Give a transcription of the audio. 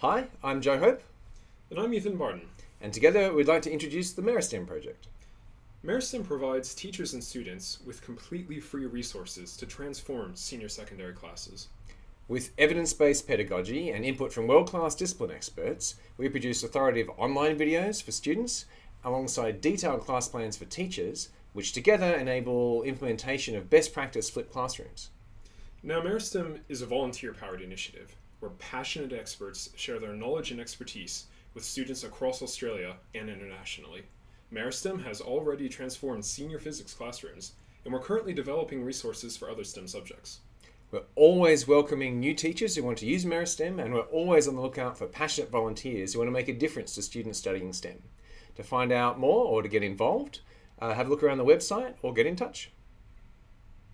Hi, I'm Joe Hope, And I'm Ethan Barton. and together we'd like to introduce the Meristem project. Meristem provides teachers and students with completely free resources to transform senior secondary classes. With evidence based pedagogy and input from world class discipline experts, we produce authoritative online videos for students alongside detailed class plans for teachers, which together enable implementation of best practice flipped classrooms. Now, Meristem is a volunteer powered initiative where passionate experts share their knowledge and expertise with students across Australia and internationally. Meristem has already transformed senior physics classrooms, and we're currently developing resources for other STEM subjects. We're always welcoming new teachers who want to use Meristem, and we're always on the lookout for passionate volunteers who want to make a difference to students studying STEM. To find out more or to get involved, uh, have a look around the website or get in touch.